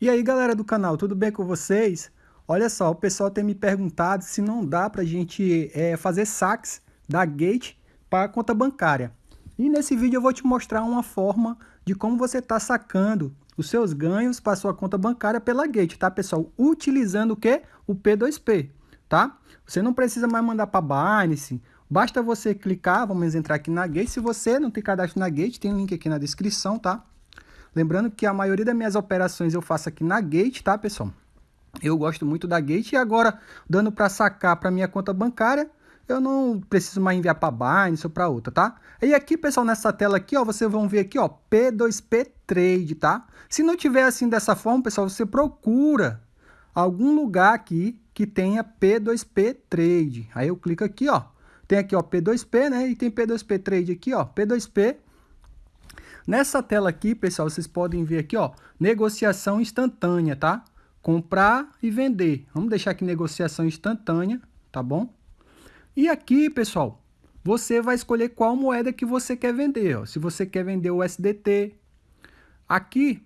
E aí galera do canal, tudo bem com vocês? Olha só, o pessoal tem me perguntado se não dá para a gente é, fazer saques da Gate para conta bancária. E nesse vídeo eu vou te mostrar uma forma de como você está sacando os seus ganhos para sua conta bancária pela Gate, tá pessoal? Utilizando o que? O P2P, tá? Você não precisa mais mandar para Binance, basta você clicar, vamos entrar aqui na Gate. Se você não tem cadastro na Gate, tem link aqui na descrição, tá? Lembrando que a maioria das minhas operações eu faço aqui na Gate, tá, pessoal? Eu gosto muito da Gate e agora, dando para sacar para minha conta bancária, eu não preciso mais enviar para Binance ou para outra, tá? E aqui, pessoal, nessa tela aqui, ó, vocês vão ver aqui, ó, P2P Trade, tá? Se não tiver assim dessa forma, pessoal, você procura algum lugar aqui que tenha P2P Trade. Aí eu clico aqui, ó. Tem aqui, ó, P2P, né? E tem P2P Trade aqui, ó, P2P Nessa tela aqui, pessoal, vocês podem ver aqui, ó, negociação instantânea, tá? Comprar e vender. Vamos deixar aqui negociação instantânea, tá bom? E aqui, pessoal, você vai escolher qual moeda que você quer vender. Ó. Se você quer vender o SDT. Aqui,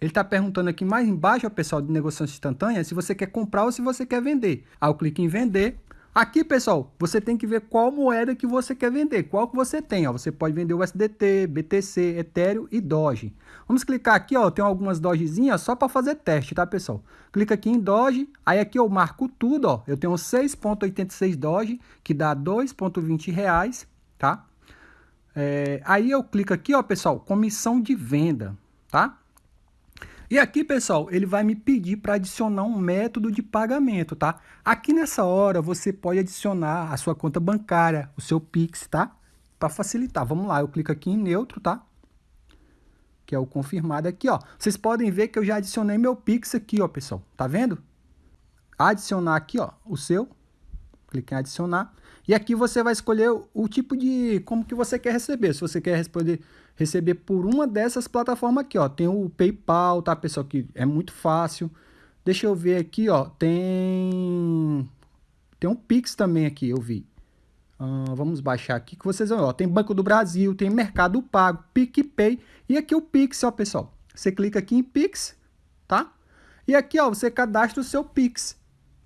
ele está perguntando aqui mais embaixo, ó, pessoal, de negociação instantânea, se você quer comprar ou se você quer vender. Eu clico em vender. Aqui, pessoal, você tem que ver qual moeda que você quer vender, qual que você tem. Ó. Você pode vender o SDT, BTC, Ethereum e Doge. Vamos clicar aqui, ó, tem algumas Dogezinhas só para fazer teste, tá, pessoal? Clica aqui em Doge, aí aqui eu marco tudo, ó. Eu tenho 6.86 Doge, que dá 2.20 reais, tá? É, aí eu clico aqui, ó, pessoal, comissão de venda, tá? E aqui, pessoal, ele vai me pedir para adicionar um método de pagamento, tá? Aqui nessa hora, você pode adicionar a sua conta bancária, o seu Pix, tá? Para facilitar. Vamos lá, eu clico aqui em neutro, tá? Que é o confirmado aqui, ó. Vocês podem ver que eu já adicionei meu Pix aqui, ó, pessoal. Tá vendo? Adicionar aqui, ó, o seu. Clique em adicionar. E aqui você vai escolher o tipo de como que você quer receber. Se você quer responder, receber por uma dessas plataformas aqui, ó. Tem o PayPal, tá, pessoal? Que é muito fácil. Deixa eu ver aqui, ó. Tem tem um Pix também aqui, eu vi. Uh, vamos baixar aqui que vocês vão, ó. Tem Banco do Brasil, tem Mercado Pago, PicPay e aqui o Pix, ó, pessoal. Você clica aqui em Pix, tá? E aqui, ó, você cadastra o seu Pix,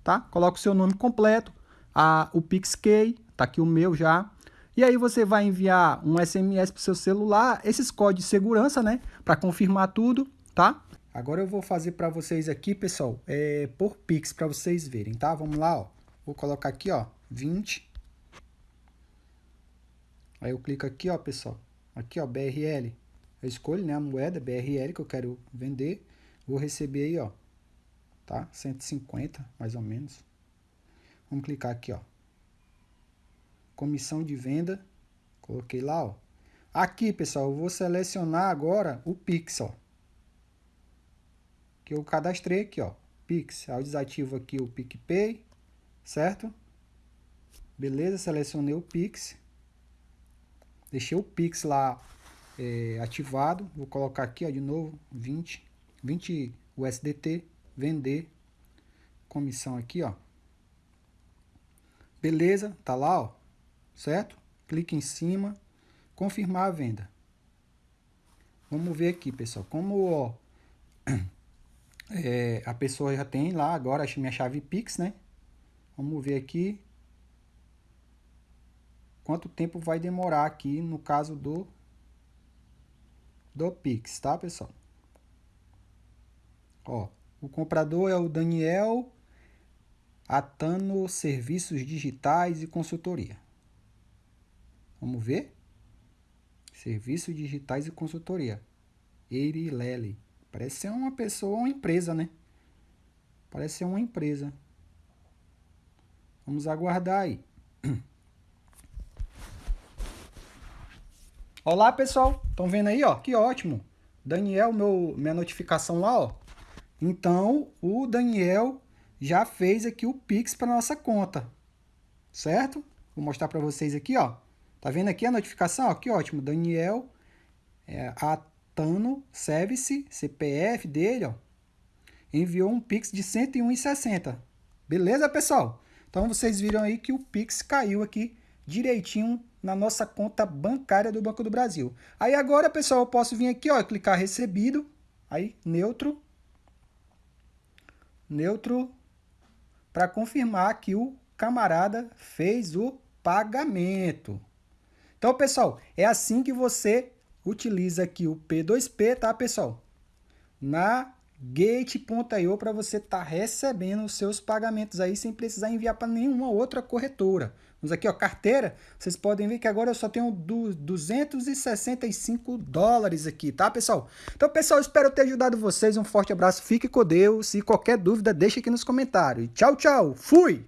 tá? Coloca o seu nome completo, a, o PixKey, tá aqui o meu já. E aí você vai enviar um SMS para o seu celular, esses códigos de segurança, né? Para confirmar tudo, tá? Agora eu vou fazer para vocês aqui, pessoal, é, por Pix, para vocês verem, tá? Vamos lá, ó. Vou colocar aqui, ó, 20. Aí eu clico aqui, ó, pessoal. Aqui, ó, BRL. Eu escolho, né, a moeda BRL que eu quero vender. Vou receber aí, ó, tá? 150, mais ou menos. Vamos clicar aqui, ó. Comissão de venda. Coloquei lá, ó. Aqui, pessoal, eu vou selecionar agora o Pix, ó. Que eu cadastrei aqui, ó. Pix. Aí eu desativo aqui o PicPay, certo? Beleza, selecionei o Pix. Deixei o Pix lá é, ativado. Vou colocar aqui, ó, de novo, 20. 20 USDT, vender. Comissão aqui, ó. Beleza, tá lá, ó, certo? Clique em cima, confirmar a venda. Vamos ver aqui, pessoal, como ó, é, a pessoa já tem lá agora a minha chave Pix, né? Vamos ver aqui quanto tempo vai demorar aqui no caso do do Pix, tá, pessoal? Ó, o comprador é o Daniel Atano Serviços Digitais e Consultoria. Vamos ver? Serviços Digitais e Consultoria. Eiri Parece ser uma pessoa, uma empresa, né? Parece ser uma empresa. Vamos aguardar aí. Olá, pessoal. Estão vendo aí, ó? Que ótimo. Daniel, meu, minha notificação lá, ó. Então, o Daniel já fez aqui o Pix para nossa conta, certo? Vou mostrar para vocês aqui, ó. Tá vendo aqui a notificação? Ó, que ótimo, Daniel é, Atano Service, CPF dele, ó, enviou um Pix de 101,60. Beleza, pessoal? Então vocês viram aí que o Pix caiu aqui direitinho na nossa conta bancária do Banco do Brasil. Aí agora, pessoal, eu posso vir aqui, ó, clicar recebido, aí neutro, neutro para confirmar que o camarada fez o pagamento. Então, pessoal, é assim que você utiliza aqui o P2P, tá, pessoal? Na Gate.io para você estar tá recebendo os seus pagamentos aí sem precisar enviar para nenhuma outra corretora. Vamos aqui, ó, carteira. Vocês podem ver que agora eu só tenho 265 dólares aqui, tá, pessoal? Então, pessoal, espero ter ajudado vocês. Um forte abraço, fique com Deus. E qualquer dúvida, deixe aqui nos comentários. Tchau, tchau. Fui!